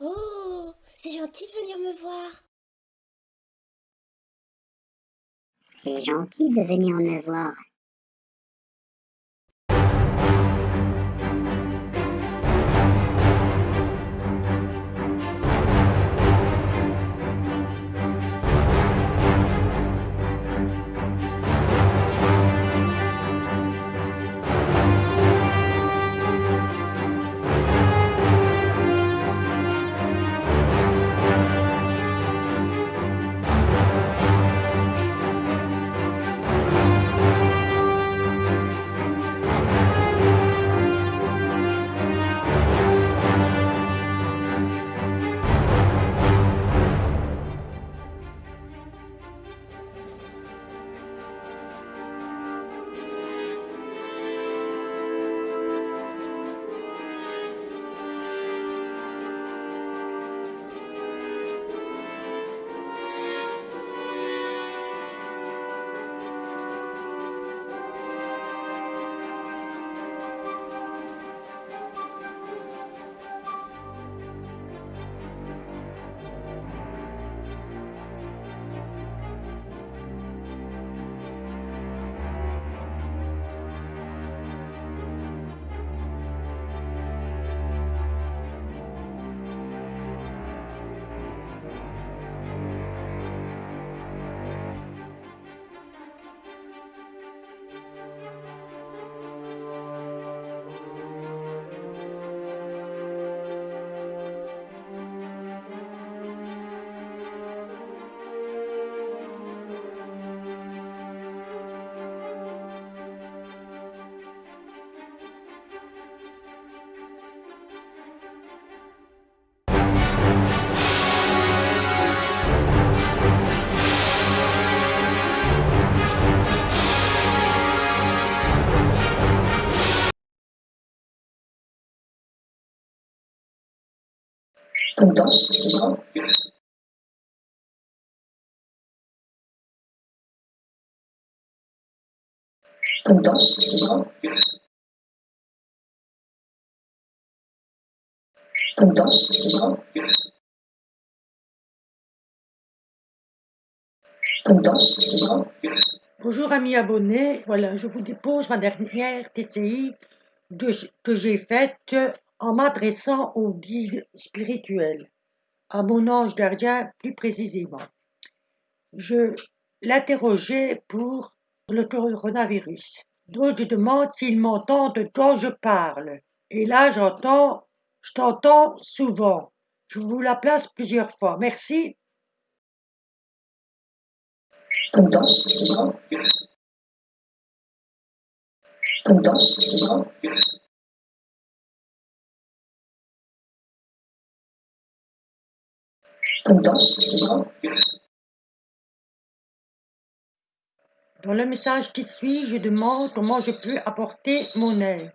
Oh, c'est gentil de venir me voir. C'est gentil de venir me voir. Tonton, tonton, tonton. Bonjour amis abonnés, voilà, je vous dépose ma dernière TCI que j'ai faite en m'adressant au guide spirituel, à mon ange gardien plus précisément. Je l'interrogeais pour le coronavirus. Donc je demande s'il m'entend de quand je parle. Et là j'entends, je t'entends souvent. Je vous la place plusieurs fois. Merci. Dans le message qui suit, je demande comment je peux apporter mon aide.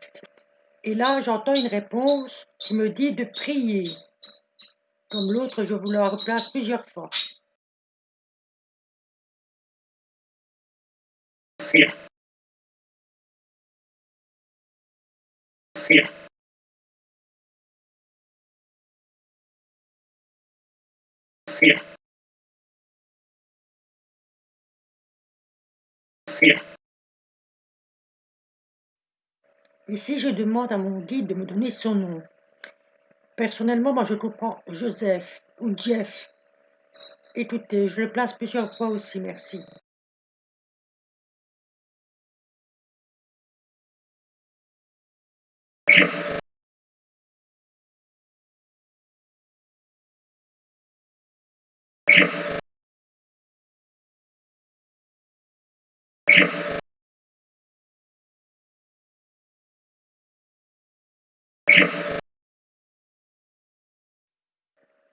Et là, j'entends une réponse qui me dit de prier. Comme l'autre, je vous la replace plusieurs fois. Ici, je demande à mon guide de me donner son nom. Personnellement, moi, je comprends Joseph ou Jeff. Écoutez, je le place plusieurs fois aussi, merci.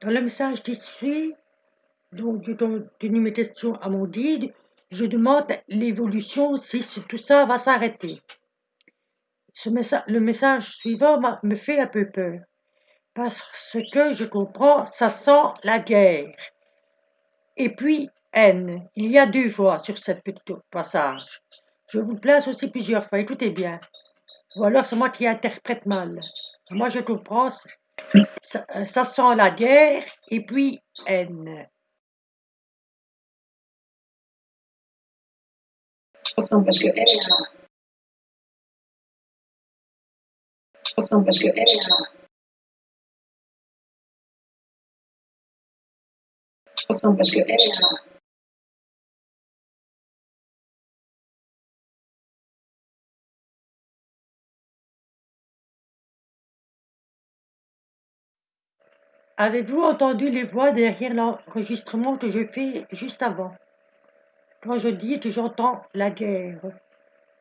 Dans le message suit, donc à mon guide, je demande l'évolution si ce- tout ça va s'arrêter. Ce le message suivant me fait un peu peur. Parce que je comprends, ça sent la guerre. Et puis, haine. Il y a deux fois sur cette petite passage. Je vous place aussi plusieurs fois, écoutez bien. Ou alors c'est moi qui interprète mal. Moi je comprends, Ça, euh, ça sent la guerre et puis haine. Ensemble parce que a. Ensemble parce que. Ensemble parce que elle Avez-vous entendu les voix derrière l'enregistrement que je fais juste avant? Quand je dis que j'entends la guerre,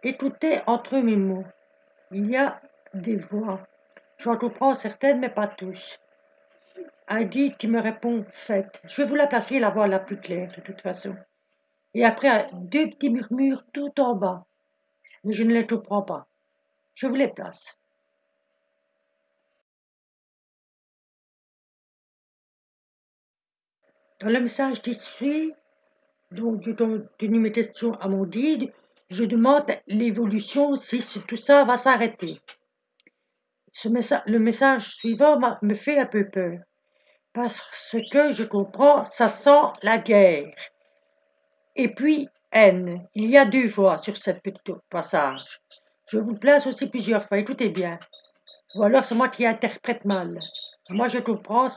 écoutez entre mes mots. Il y a des voix. J'en comprends certaines, mais pas tous. Heidi qui me répond Faites. Je vais vous la placer la voix la plus claire, de toute façon. Et après, deux petits murmures tout en bas. Mais je ne les comprends pas. Je vous les place. Le message suit, donc continue mes questions à mon guide, je demande l'évolution si tout ça va s'arrêter. Ce le message suivant me fait un peu peur. Parce que je comprends, ça sent la guerre. Et puis, haine. Il y a deux voix sur cette petite passage. Je vous place aussi plusieurs fois, écoutez bien. Ou alors c'est moi qui interprète mal. Moi je comprends,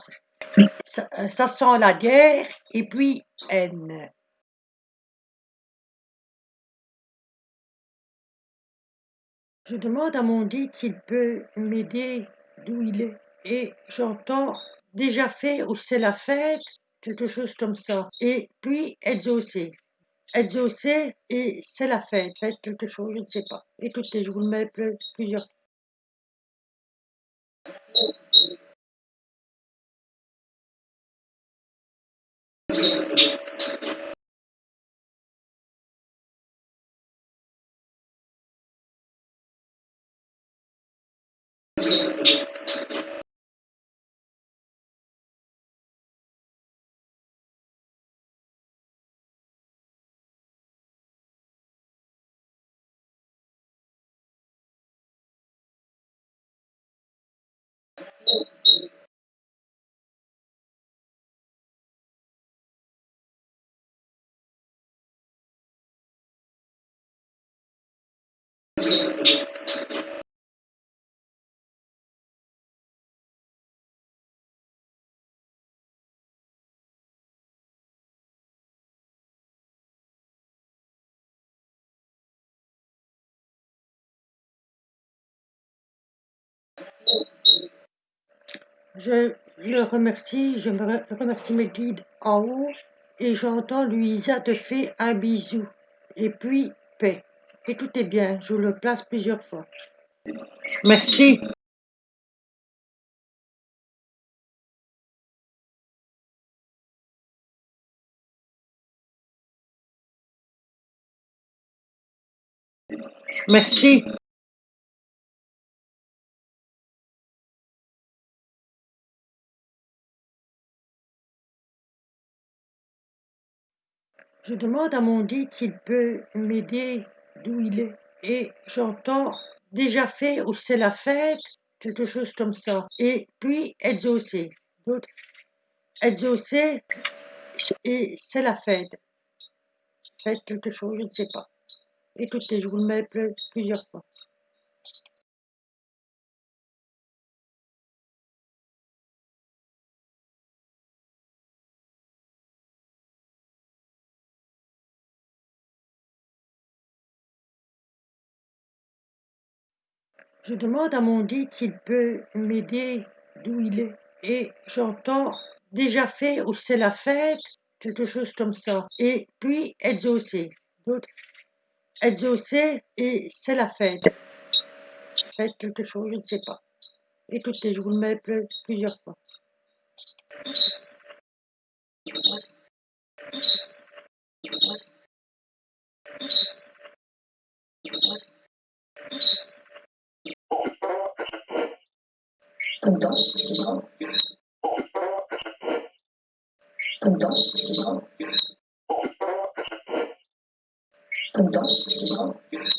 ça, ça sent la guerre et puis haine. Je demande à mon guide s'il peut m'aider d'où il est. Et j'entends déjà fait ou c'est la fête, quelque chose comme ça. Et puis exaucé. Exaucé et c'est la fête, fête quelque chose, je ne sais pas. Écoutez, je vous le mets plusieurs fois. Je le remercie, je me remercie mes guides en haut et j'entends Luisa te fait un bisou et puis paix. Écoutez bien, je le place plusieurs fois. Merci. Merci. Je demande à mon guide s'il peut m'aider d'où il est. Et j'entends déjà fait ou c'est la fête, quelque chose comme ça. Et puis exaucé. D'autres exaucé et c'est la fête. Fête quelque chose, je ne sais pas. Écoutez, je vous le mets plusieurs fois. Je demande à mon guide s'il peut m'aider d'où il est. Et j'entends déjà fait ou c'est la fête, quelque chose comme ça. Et puis exaucé. D'autres exaucé et c'est la fête. Fête quelque chose, je ne sais pas. Écoutez, je vous le mets plusieurs fois. Content. Content. Content.